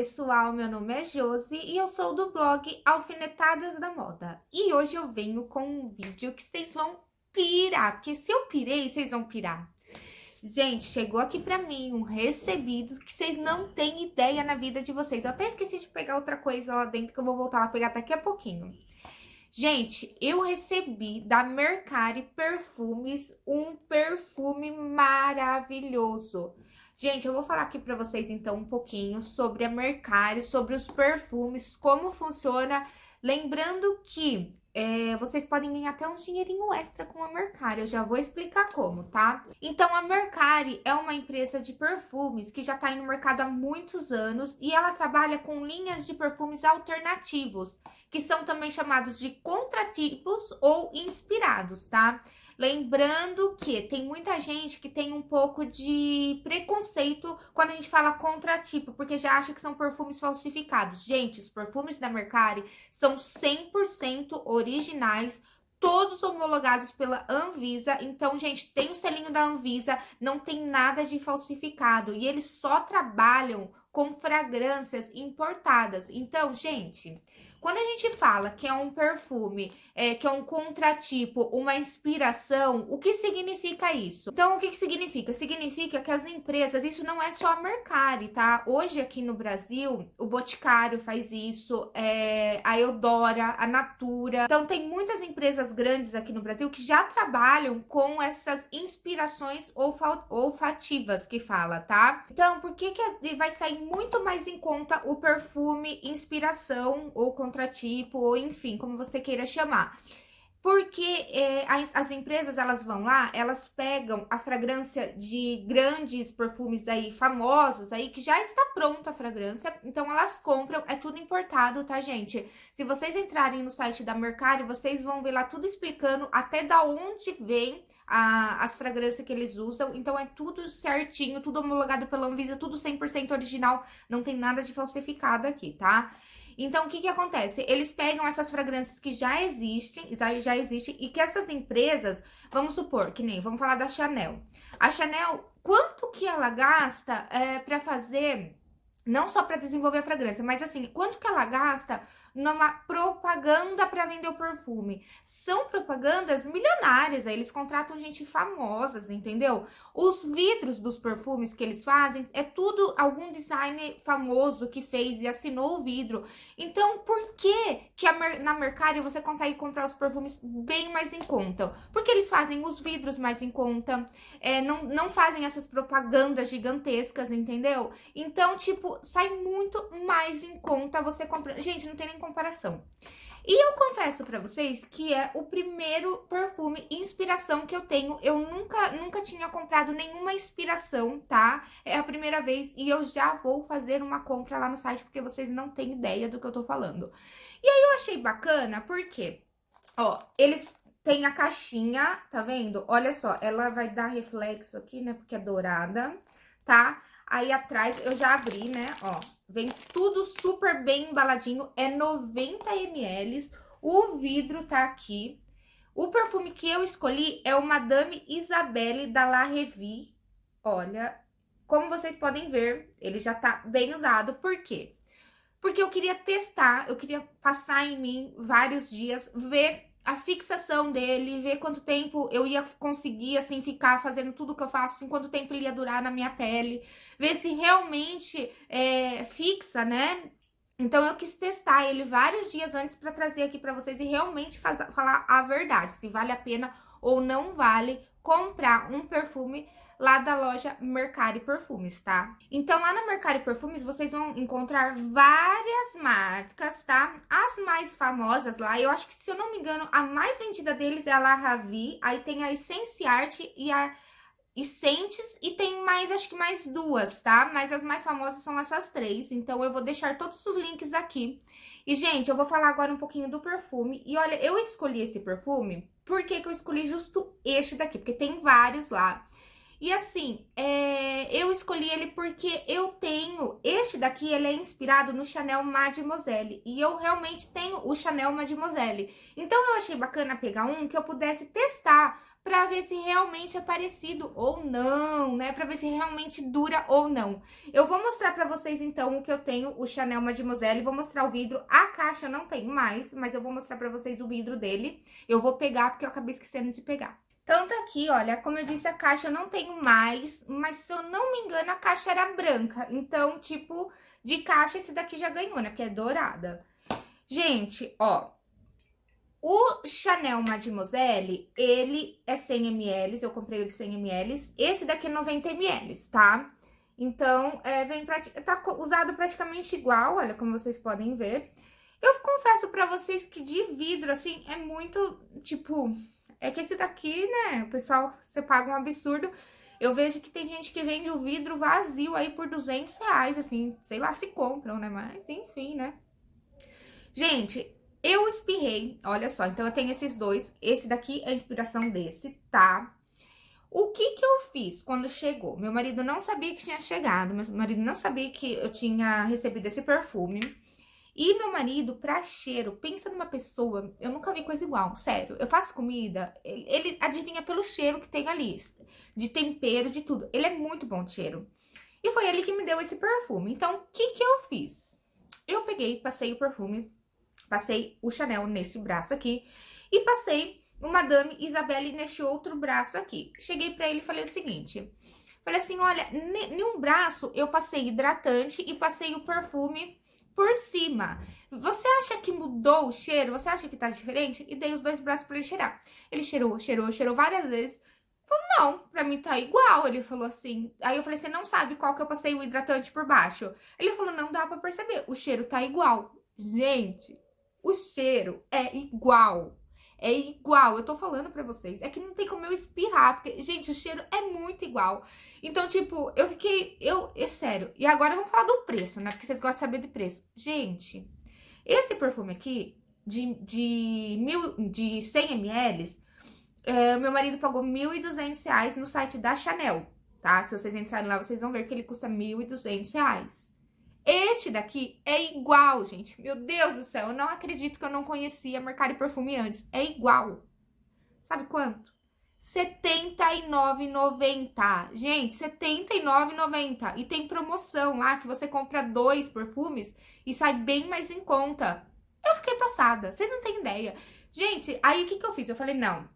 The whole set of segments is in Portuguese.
pessoal, meu nome é Josi e eu sou do blog Alfinetadas da Moda. E hoje eu venho com um vídeo que vocês vão pirar, porque se eu pirei, vocês vão pirar. Gente, chegou aqui pra mim um recebido que vocês não têm ideia na vida de vocês. Eu até esqueci de pegar outra coisa lá dentro que eu vou voltar lá pegar daqui a pouquinho. Gente, eu recebi da Mercari Perfumes um perfume maravilhoso. Gente, eu vou falar aqui pra vocês, então, um pouquinho sobre a Mercari, sobre os perfumes, como funciona. Lembrando que é, vocês podem ganhar até um dinheirinho extra com a Mercari, eu já vou explicar como, tá? Então, a Mercari é uma empresa de perfumes que já tá no mercado há muitos anos e ela trabalha com linhas de perfumes alternativos, que são também chamados de contratipos ou inspirados, tá? Lembrando que tem muita gente que tem um pouco de preconceito quando a gente fala contratipo, porque já acha que são perfumes falsificados. Gente, os perfumes da Mercari são 100% originais, todos homologados pela Anvisa. Então, gente, tem o selinho da Anvisa, não tem nada de falsificado. E eles só trabalham com fragrâncias importadas. Então, gente, quando a gente fala que é um perfume, é, que é um contratipo, uma inspiração, o que significa isso? Então, o que, que significa? Significa que as empresas, isso não é só a Mercari, tá? Hoje aqui no Brasil, o Boticário faz isso, é, a Eudora, a Natura. Então, tem muitas empresas grandes aqui no Brasil que já trabalham com essas inspirações olfativas que fala, tá? Então, por que, que vai sair muito mais em conta o perfume inspiração ou contratipo, ou enfim, como você queira chamar. Porque é, as, as, empresas, elas vão lá, elas pegam a fragrância de grandes perfumes aí, famosos aí, que já está pronta a fragrância, então elas compram, é tudo importado, tá, gente? Se vocês entrarem no site da Mercari, vocês vão ver lá tudo explicando até da onde vem a, as fragrâncias que eles usam, então é tudo certinho, tudo homologado pela Anvisa, tudo 100% original, não tem nada de falsificado aqui, tá? Então, o que que acontece? Eles pegam essas fragrâncias que já existem, já, já existem, e que essas empresas, vamos supor, que nem, vamos falar da Chanel. A Chanel, quanto que ela gasta é, para fazer, não só para desenvolver a fragrância, mas assim, quanto que ela gasta numa propaganda para vender o perfume. São propagandas milionárias, aí eles contratam gente famosas, entendeu? Os vidros dos perfumes que eles fazem é tudo algum designer famoso que fez e assinou o vidro. Então, por que que a, na Mercari você consegue comprar os perfumes bem mais em conta? Porque eles fazem os vidros mais em conta, é, não, não fazem essas propagandas gigantescas, entendeu? Então, tipo, sai muito mais em conta você comprar. Gente, não tem nem comparação. E eu confesso para vocês que é o primeiro perfume inspiração que eu tenho. Eu nunca, nunca tinha comprado nenhuma inspiração, tá? É a primeira vez e eu já vou fazer uma compra lá no site porque vocês não têm ideia do que eu tô falando. E aí eu achei bacana porque, ó, eles têm a caixinha, tá vendo? Olha só, ela vai dar reflexo aqui, né? Porque é dourada, tá? Aí atrás eu já abri, né, ó, vem tudo super bem embaladinho, é 90 ml, o vidro tá aqui. O perfume que eu escolhi é o Madame Isabelle da La Revie. Olha, como vocês podem ver, ele já tá bem usado, por quê? Porque eu queria testar, eu queria passar em mim vários dias, ver a fixação dele, ver quanto tempo eu ia conseguir, assim, ficar fazendo tudo que eu faço, assim, quanto tempo ele ia durar na minha pele, ver se realmente é, fixa, né? Então, eu quis testar ele vários dias antes para trazer aqui para vocês e realmente faz, falar a verdade, se vale a pena ou não vale comprar um perfume lá da loja Mercari Perfumes, tá? Então, lá na Mercari Perfumes, vocês vão encontrar várias marcas, tá? As mais famosas lá, eu acho que, se eu não me engano, a mais vendida deles é a La Ravi, aí tem a Essence Art e a Essentes, e tem mais, acho que mais duas, tá? Mas as mais famosas são essas três, então eu vou deixar todos os links aqui. E, gente, eu vou falar agora um pouquinho do perfume. E olha, eu escolhi esse perfume, por que que eu escolhi justo este daqui? Porque tem vários lá. E assim, é, eu escolhi ele porque eu tenho... Este daqui, ele é inspirado no Chanel Mademoiselle. E eu realmente tenho o Chanel Mademoiselle. Então, eu achei bacana pegar um que eu pudesse testar para ver se realmente é parecido ou não, né? Para ver se realmente dura ou não. Eu vou mostrar para vocês, então, o que eu tenho, o Chanel Mademoiselle. Vou mostrar o vidro. A caixa não tenho mais, mas eu vou mostrar para vocês o vidro dele. Eu vou pegar, porque eu acabei esquecendo de pegar. Então, tá aqui, olha, como eu disse, a caixa eu não tenho mais, mas se eu não me engano, a caixa era branca. Então, tipo, de caixa esse daqui já ganhou, né? Porque é dourada. Gente, ó, o Chanel Mademoiselle, ele é 100 ml, eu comprei o de 100 ml. Esse daqui é 90 ml, tá? Então, é, vem tá usado praticamente igual, olha, como vocês podem ver. Eu confesso pra vocês que de vidro, assim, é muito, tipo... É que esse daqui, né, o pessoal, você paga um absurdo. Eu vejo que tem gente que vende o vidro vazio aí por 200 reais, assim, sei lá se compram, né, mas enfim, né. Gente, eu espirrei, olha só, então eu tenho esses dois. Esse daqui é a inspiração desse, tá? O que que eu fiz quando chegou? Meu marido não sabia que tinha chegado, meu marido não sabia que eu tinha recebido esse perfume. E meu marido, pra cheiro, pensa numa pessoa, eu nunca vi coisa igual, sério. Eu faço comida, ele, ele adivinha pelo cheiro que tem ali, de tempero, de tudo. Ele é muito bom de cheiro. E foi ele que me deu esse perfume. Então, o que que eu fiz? Eu peguei, passei o perfume Passei o Chanel nesse braço aqui e passei o Madame Isabelle neste outro braço aqui. Cheguei pra ele e falei o seguinte, falei assim, olha, em um braço eu passei hidratante e passei o perfume por cima. Você acha que mudou o cheiro? Você acha que tá diferente? E dei os dois braços pra ele cheirar. Ele cheirou, cheirou, cheirou várias vezes. Falou, não, pra mim tá igual. Ele falou assim. Aí eu falei, você não sabe qual que eu passei o hidratante por baixo? Ele falou, não dá pra perceber, o cheiro tá igual. Gente, o cheiro é igual. É igual, eu tô falando pra vocês. É que não tem como eu espirrar, porque, gente, o cheiro é muito igual. Então, tipo, eu fiquei... Eu, é sério. E agora vamos falar do preço, né? Porque vocês gostam de saber de preço. Gente, esse perfume aqui, de, de, mil, de 100 ml, é, meu marido pagou R$ 1.200 no site da Chanel, tá? Se vocês entrarem lá, vocês vão ver que ele custa R$ 1.200. Este daqui é igual, gente. Meu Deus do céu, eu não acredito que eu não conhecia Mercado Perfume antes. É igual. Sabe quanto? R$ 79,90. Gente, R$ 79,90. E tem promoção lá que você compra dois perfumes e sai bem mais em conta. Eu fiquei passada, vocês não têm ideia. Gente, aí o que, que eu fiz? Eu falei, não,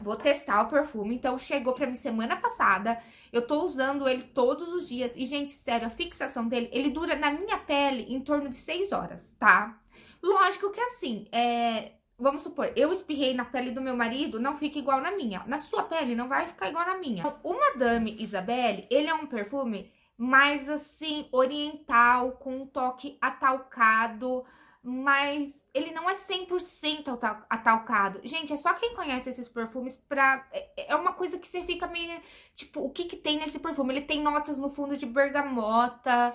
Vou testar o perfume, então chegou pra mim semana passada, eu tô usando ele todos os dias. E, gente, sério, a fixação dele, ele dura na minha pele em torno de 6 horas, tá? Lógico que assim, é... Vamos supor, eu espirrei na pele do meu marido, não fica igual na minha. Na sua pele não vai ficar igual na minha. O Madame Isabelle, ele é um perfume mais assim, oriental, com um toque atalcado, mas ele não é 100% atalcado. Gente, é só quem conhece esses perfumes pra... É, é uma coisa que você fica meio... Tipo, o que que tem nesse perfume? Ele tem notas no fundo de bergamota...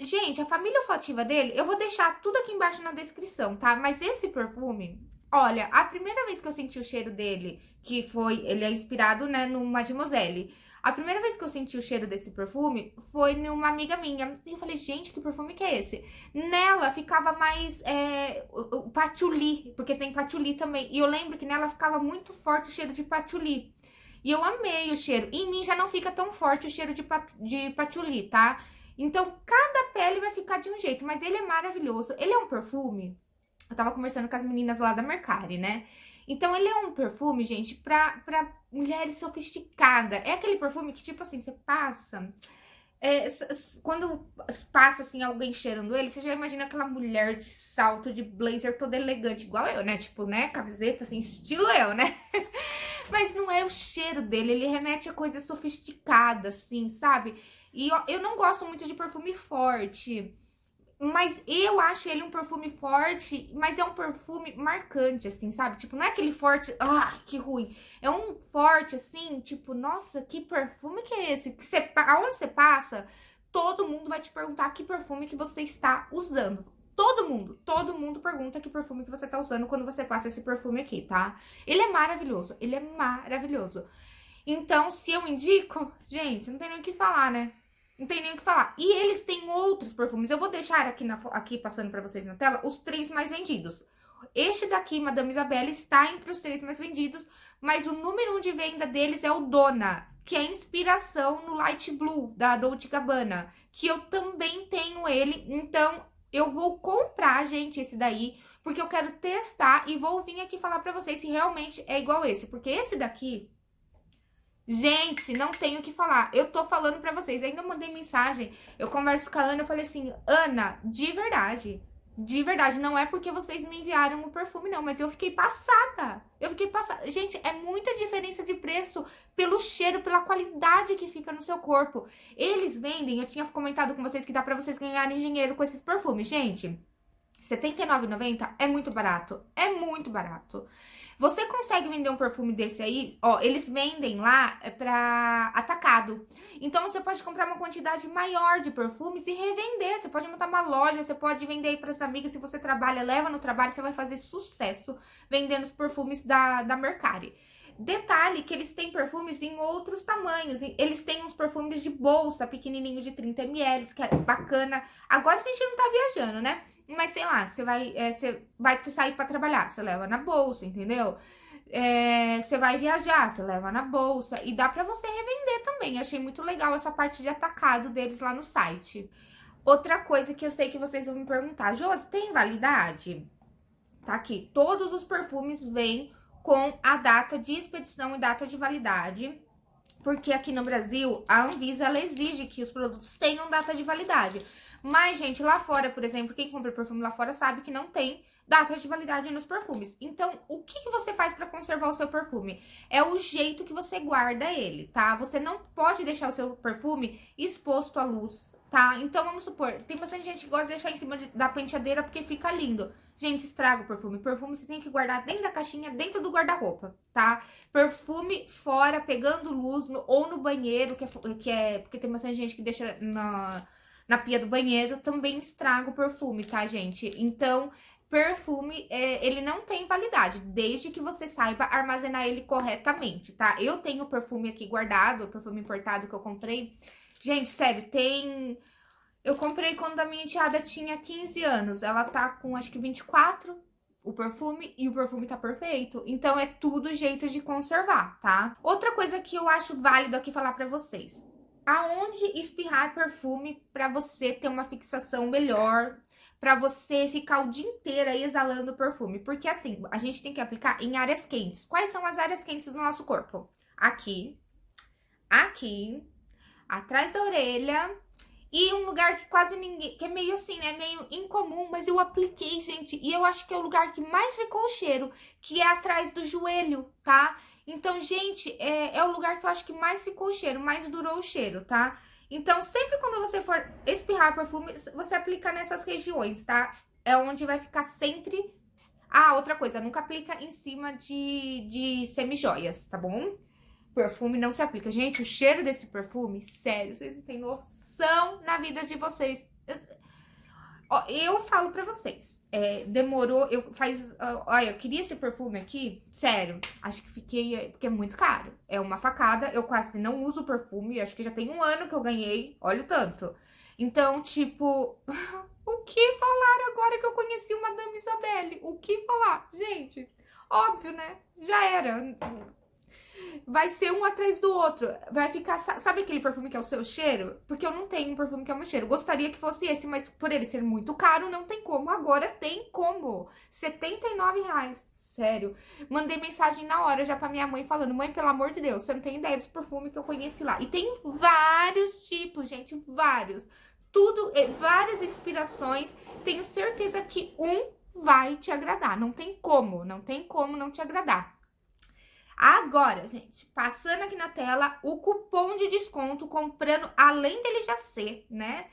Gente, a família olfativa dele, eu vou deixar tudo aqui embaixo na descrição, tá? Mas esse perfume, olha, a primeira vez que eu senti o cheiro dele, que foi... Ele é inspirado, né, no Mademoiselle... A primeira vez que eu senti o cheiro desse perfume foi numa amiga minha. E eu falei, gente, que perfume que é esse? Nela ficava mais é, o, patchouli, porque tem patchouli também. E eu lembro que nela ficava muito forte o cheiro de patchouli. E eu amei o cheiro. Em mim já não fica tão forte o cheiro de, pat, de patchouli, tá? Então, cada pele vai ficar de um jeito, mas ele é maravilhoso. Ele é um perfume... Eu tava conversando com as meninas lá da Mercari, né? Então, ele é um perfume, gente, pra, pra mulheres sofisticadas. É aquele perfume que, tipo assim, você passa... É, quando passa, assim, alguém cheirando ele, você já imagina aquela mulher de salto, de blazer, toda elegante, igual eu, né? Tipo, né? Camiseta, assim, estilo eu, né? Mas não é o cheiro dele, ele remete a coisa sofisticada, assim, sabe? E eu, eu não gosto muito de perfume forte. Mas eu acho ele um perfume forte, mas é um perfume marcante, assim, sabe? Tipo, não é aquele forte, ah, que ruim. É um forte, assim, tipo, nossa, que perfume que é esse? Que você, aonde você passa, todo mundo vai te perguntar que perfume que você está usando. Todo mundo, todo mundo pergunta que perfume que você está usando quando você passa esse perfume aqui, tá? Ele é maravilhoso, ele é maravilhoso. Então, se eu indico, gente, não tem nem o que falar, né? Não tem nem o que falar. E eles têm outros perfumes. Eu vou deixar aqui, na, aqui passando pra vocês na tela os três mais vendidos. Este daqui, Madame Isabelle, está entre os três mais vendidos, mas o número um de venda deles é o Dona, que é inspiração no Light Blue, da Dolce Gabbana, que eu também tenho ele, então eu vou comprar, gente, esse daí, porque eu quero testar e vou vir aqui falar pra vocês se realmente é igual esse, porque esse daqui... Gente, não tenho o que falar. Eu tô falando pra vocês. Ainda mandei mensagem. Eu converso com a Ana. Eu falei assim, Ana, de verdade, de verdade, não é porque vocês me enviaram o perfume, não, mas eu fiquei passada. Eu fiquei passada. Gente, é muita diferença de preço pelo cheiro, pela qualidade que fica no seu corpo. Eles vendem, eu tinha comentado com vocês que dá pra vocês ganharem dinheiro com esses perfumes. Gente, R$79,90 é muito barato. É muito barato. Você consegue vender um perfume desse aí? Ó, eles vendem lá é pra atacado. Então, você pode comprar uma quantidade maior de perfumes e revender. Você pode montar uma loja, você pode vender aí pras amigas. Se você trabalha, leva no trabalho, você vai fazer sucesso vendendo os perfumes da, da Mercari. Detalhe que eles têm perfumes em outros tamanhos. Eles têm uns perfumes de bolsa pequenininho de 30ml, que é bacana. Agora a gente não tá viajando, né? Mas sei lá, você vai, é, você vai sair para trabalhar, você leva na bolsa, entendeu? É, você vai viajar, você leva na bolsa. E dá pra você revender também. Eu achei muito legal essa parte de atacado deles lá no site. Outra coisa que eu sei que vocês vão me perguntar. Josi, tem validade? Tá aqui. Todos os perfumes vêm com a data de expedição e data de validade, porque aqui no Brasil a Anvisa ela exige que os produtos tenham data de validade. Mas, gente, lá fora, por exemplo, quem compra perfume lá fora sabe que não tem data de validade nos perfumes. Então, o que, que você faz para conservar o seu perfume? É o jeito que você guarda ele, tá? Você não pode deixar o seu perfume exposto à luz, tá? Então, vamos supor, tem bastante gente que gosta de deixar em cima de, da penteadeira porque fica lindo. Gente, estraga o perfume. Perfume você tem que guardar dentro da caixinha, dentro do guarda-roupa, tá? Perfume fora, pegando luz, no, ou no banheiro, que é, que é... Porque tem bastante gente que deixa na, na pia do banheiro, também estraga o perfume, tá, gente? Então, perfume, é, ele não tem validade, desde que você saiba armazenar ele corretamente, tá? Eu tenho perfume aqui guardado, perfume importado que eu comprei. Gente, sério, tem eu comprei quando a minha enteada tinha 15 anos. Ela tá com, acho que 24, o perfume, e o perfume tá perfeito. Então, é tudo jeito de conservar, tá? Outra coisa que eu acho válido aqui falar pra vocês. Aonde espirrar perfume pra você ter uma fixação melhor, pra você ficar o dia inteiro aí exalando perfume. Porque assim, a gente tem que aplicar em áreas quentes. Quais são as áreas quentes do nosso corpo? Aqui, aqui, atrás da orelha e um lugar que quase ninguém, que é meio assim, né, meio incomum, mas eu apliquei, gente, e eu acho que é o lugar que mais ficou o cheiro, que é atrás do joelho, tá? Então, gente, é, é o lugar que eu acho que mais ficou o cheiro, mais durou o cheiro, tá? Então, sempre quando você for espirrar perfume, você aplica nessas regiões, tá? É onde vai ficar sempre... Ah, outra coisa, nunca aplica em cima de, de semijoias, tá bom? Perfume não se aplica. Gente, o cheiro desse perfume, sério, vocês não têm noção na vida de vocês. Ó, eu falo pra vocês, é, demorou, eu faz, olha, eu queria esse perfume aqui, sério, acho que fiquei, porque é muito caro, é uma facada, eu quase não uso perfume, acho que já tem um ano que eu ganhei, olha o tanto. Então, tipo, o que falar agora que eu conheci uma Madame Isabelle? O que falar? Gente, óbvio, né? Já era, vai ser um atrás do outro. Vai ficar... Sabe aquele perfume que é o seu cheiro? Porque eu não tenho um perfume que é o meu cheiro. Gostaria que fosse esse, mas por ele ser muito caro, não tem como. Agora tem como. R$ reais. Sério. Mandei mensagem na hora já pra minha mãe falando, mãe, pelo amor de Deus, você não tem ideia dos perfumes que eu conheci lá. E tem vários tipos, gente, vários. Tudo, eh, várias inspirações. Tenho certeza que um vai te agradar. Não tem como, não tem como não te agradar. Agora, gente, passando aqui na tela, o cupom de desconto, comprando, além dele já ser, né,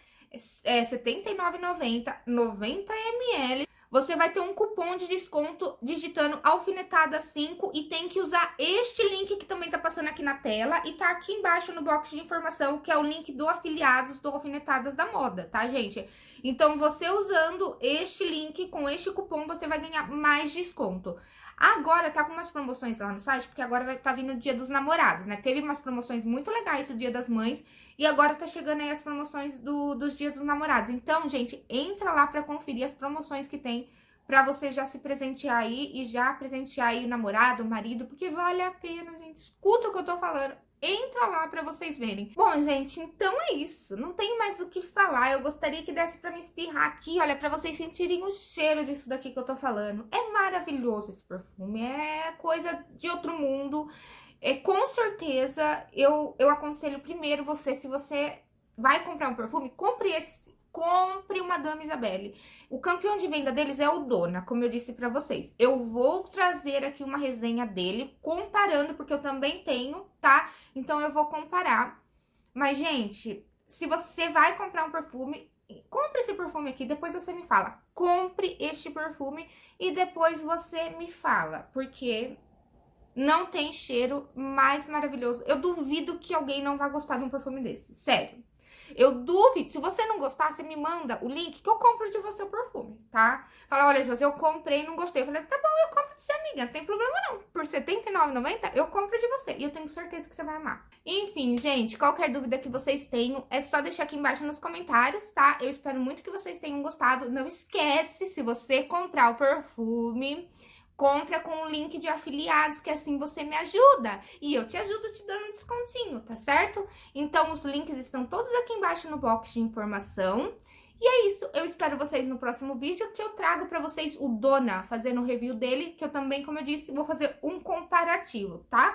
é R$ 79,90, 90 ml, você vai ter um cupom de desconto digitando alfinetada 5 e tem que usar este link que também tá passando aqui na tela e tá aqui embaixo no box de informação, que é o link do afiliados do Alfinetadas da Moda, tá, gente? Então, você usando este link com este cupom, você vai ganhar mais desconto. Agora tá com umas promoções lá no site, porque agora vai tá vindo o Dia dos Namorados, né? Teve umas promoções muito legais do Dia das Mães e agora tá chegando aí as promoções do, dos Dias dos Namorados. Então, gente, entra lá pra conferir as promoções que tem pra você já se presentear aí e já presentear aí o namorado, o marido, porque vale a pena, gente. Escuta o que eu tô falando. Entra lá pra vocês verem. Bom, gente, então é isso. Não tenho mais o que falar. Eu gostaria que desse pra me espirrar aqui, olha, pra vocês sentirem o cheiro disso daqui que eu tô falando. É maravilhoso esse perfume. É coisa de outro mundo. É, com certeza, eu, eu aconselho primeiro você, se você vai comprar um perfume, compre esse compre uma Dama Isabelle. O campeão de venda deles é o Dona, como eu disse pra vocês. Eu vou trazer aqui uma resenha dele, comparando, porque eu também tenho, tá? Então, eu vou comparar. Mas, gente, se você vai comprar um perfume, compre esse perfume aqui, depois você me fala. Compre este perfume e depois você me fala, porque não tem cheiro mais maravilhoso. Eu duvido que alguém não vá gostar de um perfume desse, sério. Eu duvido, se você não gostar, você me manda o link que eu compro de você o perfume, tá? Fala, olha, José, eu comprei e não gostei. Eu falei, tá bom, eu compro de você, amiga, não tem problema não. Por R$79,90, eu compro de você. E eu tenho certeza que você vai amar. Enfim, gente, qualquer dúvida que vocês tenham, é só deixar aqui embaixo nos comentários, tá? Eu espero muito que vocês tenham gostado. Não esquece, se você comprar o perfume compra com o link de afiliados, que assim você me ajuda. E eu te ajudo te dando um descontinho, tá certo? Então, os links estão todos aqui embaixo no box de informação. E é isso, eu espero vocês no próximo vídeo, que eu trago pra vocês o Dona, fazendo o review dele, que eu também, como eu disse, vou fazer um comparativo, tá?